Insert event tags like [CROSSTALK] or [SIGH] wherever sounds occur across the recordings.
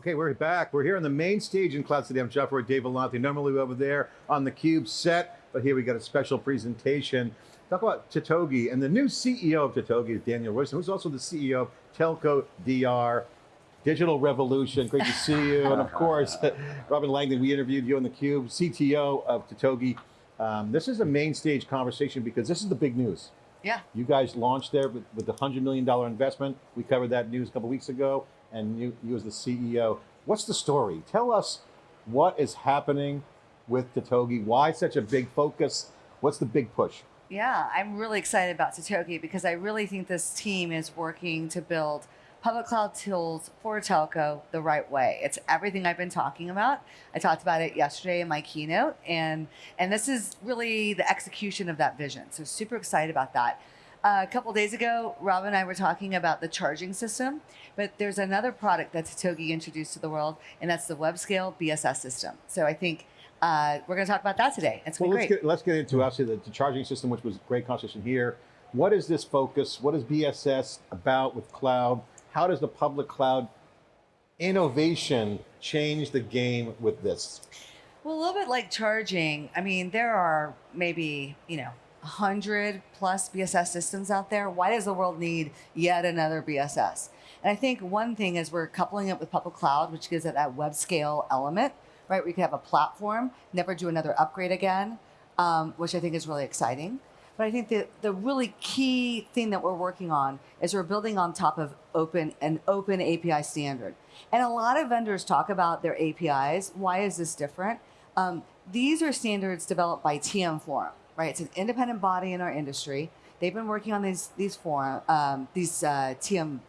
Okay, we're back. We're here on the main stage in Cloud City. I'm Jeff Roy, Dave Vellante. Normally we're over there on the Cube set, but here we got a special presentation. Talk about Totogi, and the new CEO of Totogi is Danielle Royston, who's also the CEO of Telco DR, Digital Revolution. Great to see you. and of [LAUGHS] course, [LAUGHS] Robin Langdon, we interviewed you on the Cube, CTO of Totogi. Um, this is a main stage conversation because this is the big news. Yeah. You guys launched there with, with the $100 million investment. We covered that news a couple weeks ago, and you, you as the CEO. What's the story? Tell us what is happening with Totogi, why such a big focus, what's the big push? Yeah, I'm really excited about Totogi because I really think this team is working to build public cloud tools for telco the right way. It's everything I've been talking about. I talked about it yesterday in my keynote, and and this is really the execution of that vision. So super excited about that. Uh, a couple days ago, Rob and I were talking about the charging system, but there's another product that Totogi introduced to the world, and that's the WebScale BSS system. So I think uh, we're going to talk about that today. It's well, let's great. Get, let's get into actually the, the charging system, which was great conversation here. What is this focus? What is BSS about with cloud? How does the public cloud innovation change the game with this? Well, a little bit like charging. I mean, there are maybe, you know, 100 plus BSS systems out there. Why does the world need yet another BSS? And I think one thing is we're coupling it with public cloud, which gives it that web scale element, right? We could have a platform, never do another upgrade again, um, which I think is really exciting. But I think the, the really key thing that we're working on is we're building on top of open an open API standard. And a lot of vendors talk about their APIs. Why is this different? Um, these are standards developed by TM Forum, right? It's an independent body in our industry. They've been working on these these forum um, these uh, TM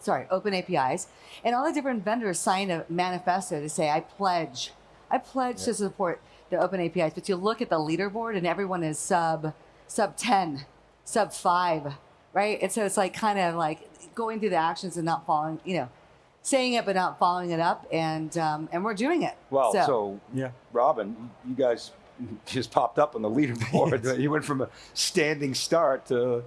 sorry open APIs, and all the different vendors sign a manifesto to say I pledge I pledge yeah. to support the open APIs. But you look at the leaderboard and everyone is sub sub 10, sub five, right? And so it's like kind of like going through the actions and not following, you know, saying it but not following it up, and um, and we're doing it. Well, so, so yeah, Robin, you guys [LAUGHS] just popped up on the leaderboard. yes. [LAUGHS] You went from a standing start to,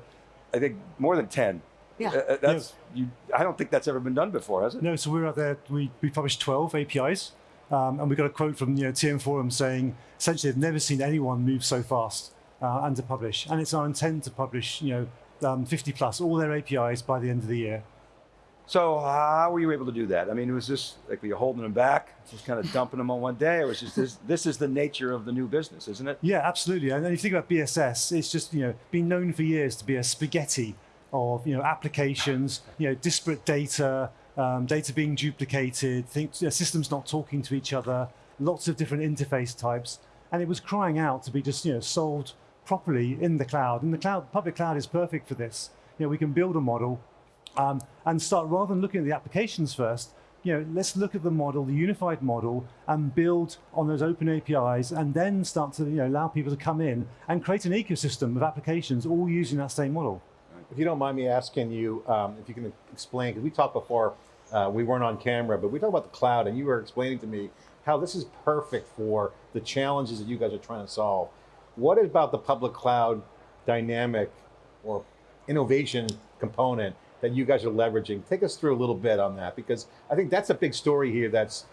I think, more than ten. Yeah, uh, that's yeah. you. I don't think that's ever been done before, has it? No. So we're out there. We we published twelve APIs, um, and we got a quote from you know TM Forum saying essentially they've never seen anyone move so fast uh, and to publish. And it's our intent to publish, you know, um, 50 plus, all their APIs by the end of the year. So how were you able to do that? I mean, was this like were you holding them back, just kind of [LAUGHS] dumping them on one day, or was just this? This is the nature of the new business, isn't it? Yeah, absolutely. And then if you think about BSS, it's just you know been known for years to be a spaghetti of you know applications, you know disparate data, um, data being duplicated, think, you know, systems not talking to each other, lots of different interface types, and it was crying out to be just you know solved properly in the cloud. And the cloud, public cloud is perfect for this. You know, we can build a model um, and start, rather than looking at the applications first, you know, let's look at the model, the unified model, and build on those open APIs, and then start to you know, allow people to come in and create an ecosystem of applications all using that same model. If you don't mind me asking you, um, if you can explain, because we talked before, uh, we weren't on camera, but we talked about the cloud, and you were explaining to me how this is perfect for the challenges that you guys are trying to solve. What about the public cloud dynamic or innovation component that you guys are leveraging? Take us through a little bit on that, because I think that's a big story here that's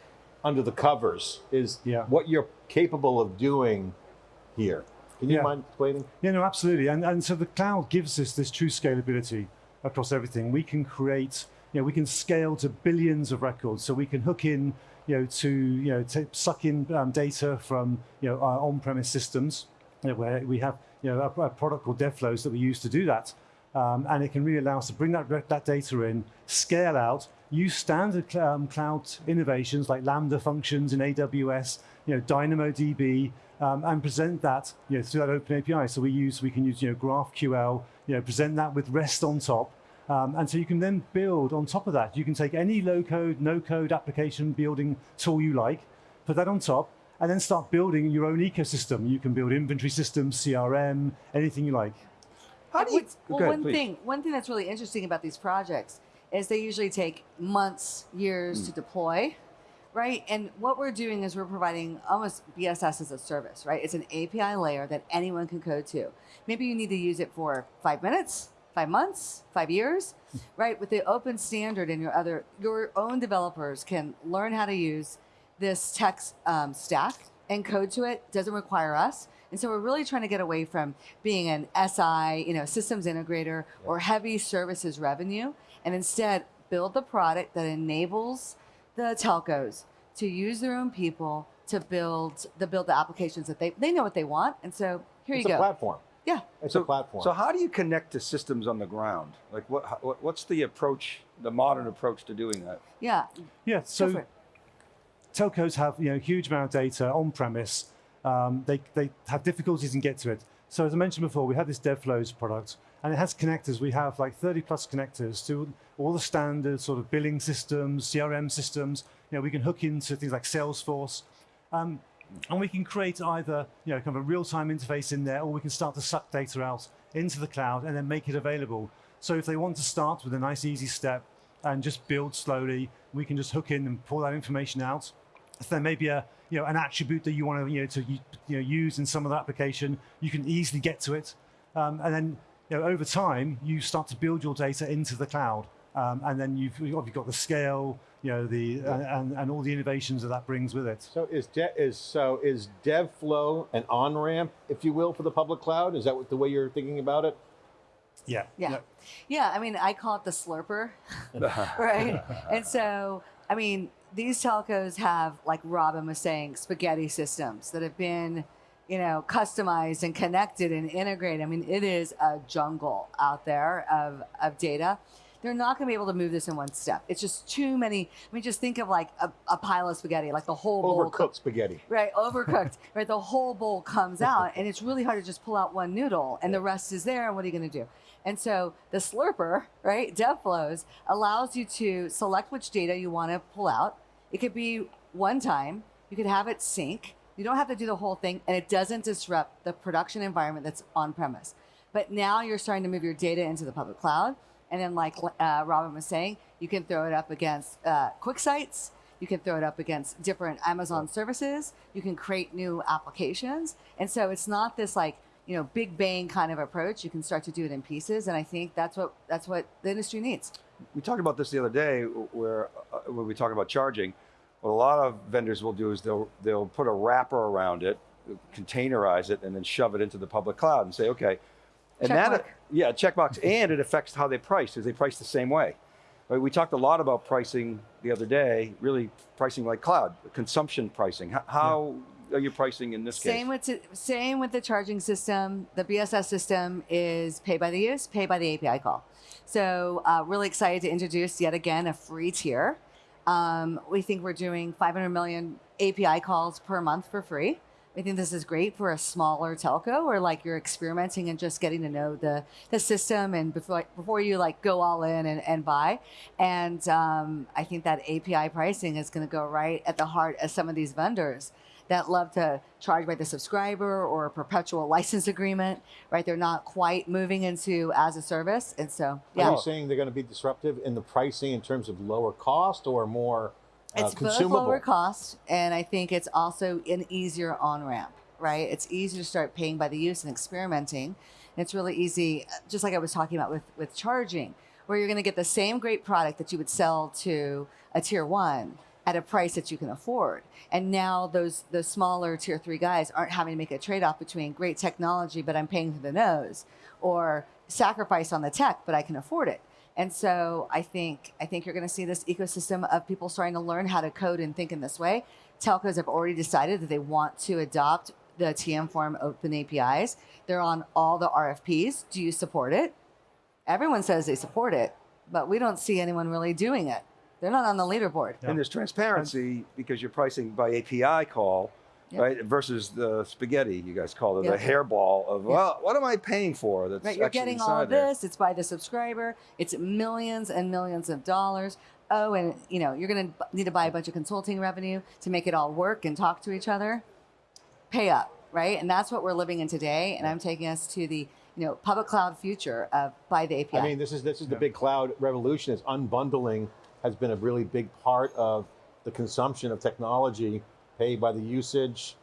under the covers, is yeah. what you're capable of doing here. Can you yeah. mind explaining? Yeah, no, absolutely. And, and so the cloud gives us this true scalability across everything. We can create, you know, we can scale to billions of records. So we can hook in, you know, to, you know, to suck in um, data from, you know, our on-premise systems you know, where we have you know, a, a, product called DevFlows that we use to do that. Um, and it can really allow us to bring that, that data in, scale out, use standard um, cloud innovations like Lambda functions in AWS, you know, DynamoDB, um, and present that you know, through that open API. So we use, we can use you know, GraphQL, you know, present that with REST on top. Um, and so you can then build on top of that. You can take any low code, no code application building tool you like, put that on top, and then start building your own ecosystem. You can build inventory systems, CRM, anything you like. How do you, well, ahead, one please. thing, one thing that's really interesting about these projects is they usually take months, years mm. to deploy, right? And what we're doing is we're providing almost BSS as a service, right? It's an API layer that anyone can code to. Maybe you need to use it for five minutes, five months, five years, right? With the open standard and your other, your own developers can learn how to use this tech um, stack and code to it. Doesn't require us. And so we're really trying to get away from being an SI, you know, systems integrator or heavy services revenue, and instead build the product that enables the telcos to use their own people to build the build the applications that they they know what they want. And so here It's you a go. platform. Yeah. It's So- a platform. So how do you connect to systems on the ground? Like what, what what's the approach, the modern approach to doing that? Yeah. Yeah, so telcos have you know huge amount of data on premise. Um, they they have difficulties in get to it. So as I mentioned before, we have this DevFlows product, and it has connectors. We have like 30 plus connectors to all the standard sort of billing systems, CRM systems. You know, we can hook into things like Salesforce, um, and we can create either you know kind of a real-time interface in there, or we can start to suck data out into the cloud and then make it available. So if they want to start with a nice easy step and just build slowly, we can just hook in and pull that information out. If there may be a you know an attribute that you want to you know to you know use in some of the application, you can easily get to it, um, and then you know over time you start to build your data into the cloud, um, and then you've you've got the scale, you know the and, and all the innovations that that brings with it. So is de- is so is DevFlow an on ramp, if you will, for the public cloud? Is that what, the way you're thinking about it? Yeah, Yeah. Yeah, I mean, I call it the slurper, [LAUGHS] right? [LAUGHS] and so, I mean, these telcos have, like Robin was saying, spaghetti systems that have been, you know, customized and connected and integrated. I mean, it is a jungle out there of, of data. They're not going to be able to move this in one step. It's just too many. I mean, just think of like a, a pile of spaghetti, like the whole bowl Overcooked spaghetti. Right, overcooked. [LAUGHS] right, the whole bowl comes out, and it's really hard to just pull out one noodle, and the rest is there. And what are you going to do? And so the slurper, right, DevFlows allows you to select which data you want to pull out. It could be one time. You could have it sync. You don't have to do the whole thing, and it doesn't disrupt the production environment that's on premise. But now you're starting to move your data into the public cloud, and then, like uh, Robin was saying, you can throw it up against uh, QuickSites. You can throw it up against different Amazon services. You can create new applications. And so it's not this like, you know, big bang kind of approach. You can start to do it in pieces. And I think that's what that's what the industry needs. We talked about this the other day, where uh, when we talk about charging, what a lot of vendors will do is they'll they'll put a wrapper around it, containerize it, and then shove it into the public cloud and say, okay, and Check that yeah, checkbox, and it affects how they price, because they price the same way. Right, we talked a lot about pricing the other day, really pricing like cloud, consumption pricing. How, how are you pricing in this Same case? with same with the charging system. The BSS system is pay by the use, pay by the API call. So uh, really excited to introduce yet again a free tier. Um, we think we're doing 500 million API calls per month for free. We think this is great for a smaller telco or like you're experimenting and just getting to know the, the system and before before you like go all in and, and buy. And um, I think that API pricing is going to go right at the heart of some of these vendors that love to charge by the subscriber or a perpetual license agreement, right? They're not quite moving into as a service. And so, Are yeah, you saying they're going to be disruptive in the pricing in terms of lower cost or more uh, it's both lower cost. And I think it's also an easier on ramp, right? It's easy to start paying by the use and experimenting. And it's really easy, just like I was talking about with, with charging, where you're going to get the same great product that you would sell to a tier one at a price that you can afford. And now those the smaller tier three guys aren't having to make a trade off between great technology, but I'm paying through the nose, or sacrifice on the tech, but I can afford it. And so I think I think you're going to see this ecosystem of people starting to learn how to code and think in this way. Telcos have already decided that they want to adopt the TM Forum open APIs. They're on all the RFPs. Do you support it? Everyone says they support it, but we don't see anyone really doing it. They're not on the leaderboard. And there's transparency because you're pricing by API call, Yeah. right? Versus the spaghetti you guys call it, Yeah. the hairball of Yeah. well, what am I paying for? That's Right, you're getting all of there. this. It's by the subscriber. It's millions and millions of dollars. Oh, and you know you're going to need to buy a bunch of consulting revenue to make it all work and talk to each other. Pay up, right? And that's what we're living in today. And I'm taking us to the you know public cloud future of by the API. I mean, this is this is the big cloud revolution. Is unbundling has been a really big part of the consumption of technology. Pay by the usage,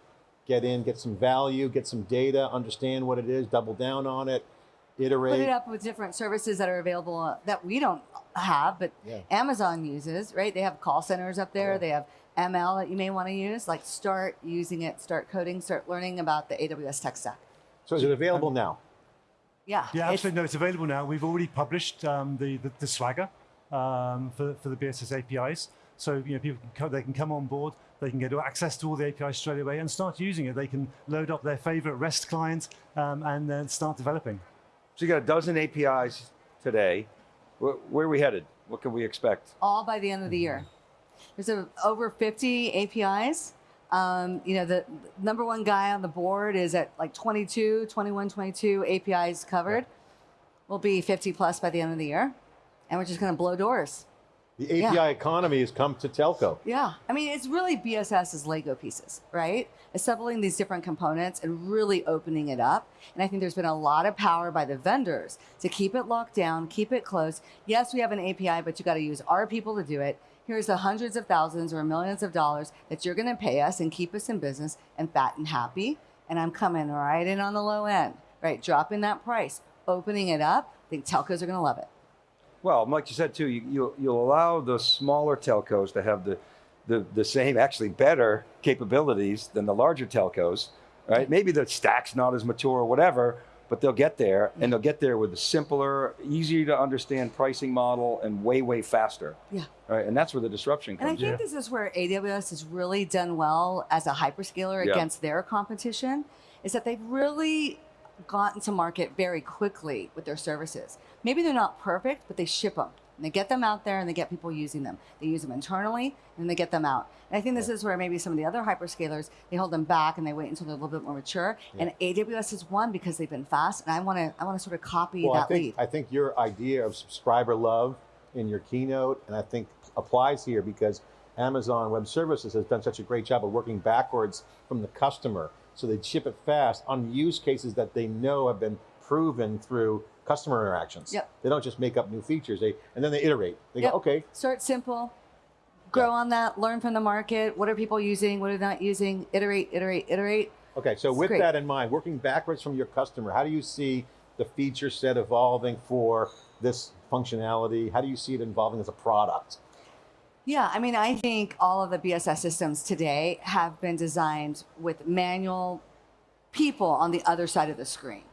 get in, get some value, get some data, understand what it is, double down on it. iterate. put it up with different services that are available uh, that we don't have, but Yeah. Amazon uses, right? They have call centers up there. Yeah. They have ML that you may want to use. Like start using it, start coding, start learning about the AWS tech stack. So is it available now? Yeah. Yeah, it's- absolutely. No, it's available now. We've already published um, the, the the Swagger um, for for the BSS APIs. So you know, people can come, they can come on board. They can get access to all the APIs straight away and start using it. They can load up their favorite REST client um, and then start developing. So you got a dozen APIs today. Where, where are we headed? What can we expect? all by the end of the year. There's a, over 50 APIs. Um, you know, the, the number one guy on the board is at like 22, 21, 22 APIs covered. We'll be 50 plus by the end of the year. And we're just going to blow doors. The API Yeah. economy has come to telco. Yeah. I mean, it's really BSS's Lego pieces, right? Assembling these different components and really opening it up. And I think there's been a lot of power by the vendors to keep it locked down, keep it closed. Yes, we have an API, but you got to use our people to do it. Here's the hundreds of thousands or millions of dollars that you're going to pay us and keep us in business and fat and happy. And I'm coming right in on the low end, right? Dropping that price, opening it up. I think telcos are going to love it. Well, like you said too, you, you'll, you'll allow the smaller telcos to have the, the, the same, actually better capabilities than the larger telcos, right? Maybe the stack's not as mature or whatever, but they'll get there and they'll get there with a simpler, easier to understand pricing model and way, way faster. Yeah. Right. And that's where the disruption comes. And I think in. this is where AWS has really done well as a hyperscaler Yeah. against their competition, is that they've really gotten to market very quickly with their services. Maybe they're not perfect, but they ship them. And they get them out there and they get people using them. They use them internally and they get them out. And I think this is where maybe some of the other hyperscalers, they hold them back and they wait until they're a little bit more mature. And AWS is one because they've been fast. And I want to I want to sort of copy Well, that I think lead. I think your idea of subscriber love in your keynote, and I think applies here because Amazon Web Services has done such a great job of working backwards from the customer, so they ship it fast on use cases that they know have been proven through customer interactions. Yep. They don't just make up new features. They and then they iterate. They Yep. go, okay, Start simple, grow on that, learn from the market. What are people using? What are they not using? Iterate, iterate, iterate. Okay, so It's with great. that in mind, working backwards from your customer, how do you see the feature set evolving for this functionality? How do you see it evolving as a product? Yeah, I mean, I think all of the BSS systems today have been designed with manual people on the other side of the screen,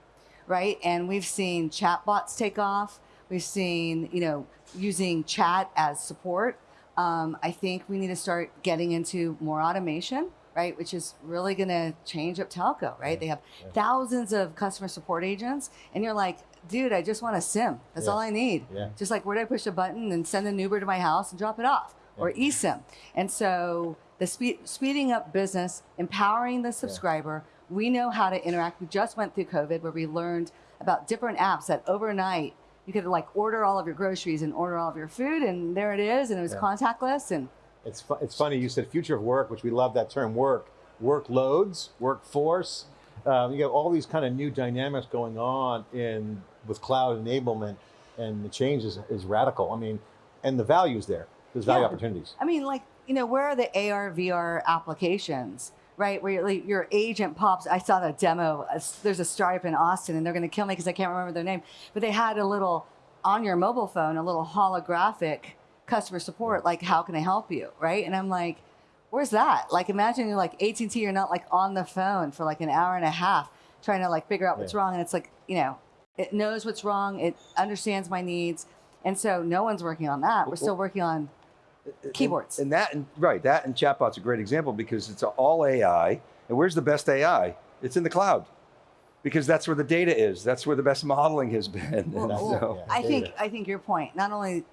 right? And we've seen chatbots take off. We've seen, you know, using chat as support. Um, I think we need to start getting into more automation, right? Which is really going to change up telco, right? They have thousands of customer support agents, and you're like, dude, I just want a SIM. That's Yeah. all I need. Yeah. Just like where do I push a button and send an Uber to my house and drop it off, or eSIM. And so the speed, speeding up business, empowering the subscriber. We know how to interact. We just went through COVID where we learned about different apps that overnight you could like order all of your groceries and order all of your food, and there it is, and it was Yeah. contactless. And It's fu- it's funny you said future of work, which we love that term. Work, workloads, workforce. Um, you got all these kind of new dynamics going on in with cloud enablement, and the change is, is radical. I mean, and the values there. There's value Yeah. opportunities. I mean, like, you know, where are the AR, VR applications, right? Where your, like, your agent pops. I saw the demo. There's a startup in Austin, and they're going to kill me because I can't remember their name. But they had a little, on your mobile phone, a little holographic customer support, like, how can I help you, right? And I'm like, where's that? Like, imagine you're like AT&T, you're not like on the phone for like an hour and a half trying to like figure out what's Yeah. wrong. And it's like, you know, it knows what's wrong. It understands my needs. And so no one's working on that. We're still working on keyboards. And that, and, right, that and chatbot's a great example because it's all AI. And where's the best AI? It's in the cloud, because that's where the data is. That's where the best modeling has been. Well, [LAUGHS] And well, so- I think. I think your point. Not only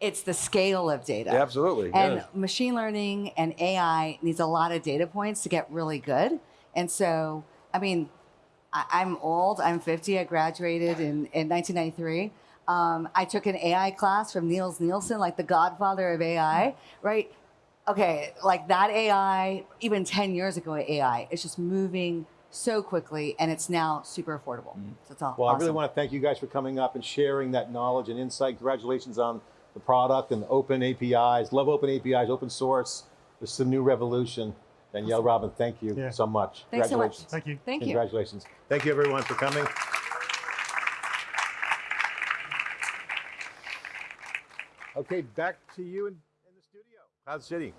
it's the scale of data, Yeah, absolutely. and yeah. machine learning and AI needs a lot of data points to get really good. And so, I mean, I, I'm old. I'm 50. I graduated in in 1993. Um, I took an AI class from Nils Nilsson, like the godfather of AI, right? Okay, like that AI, even 10 years ago, AI, it's just moving so quickly and it's now super affordable. So it's all Well, I really want to thank you guys for coming up and sharing that knowledge and insight. Congratulations on the product and the open APIs. Love open APIs, open source. This is a new revolution. Danielle Robin, thank you Yeah. so much. Thanks so much. Thank you. Thank you. Congratulations. Thank you everyone for coming. Okay, back to you in, in the studio. Cloud City.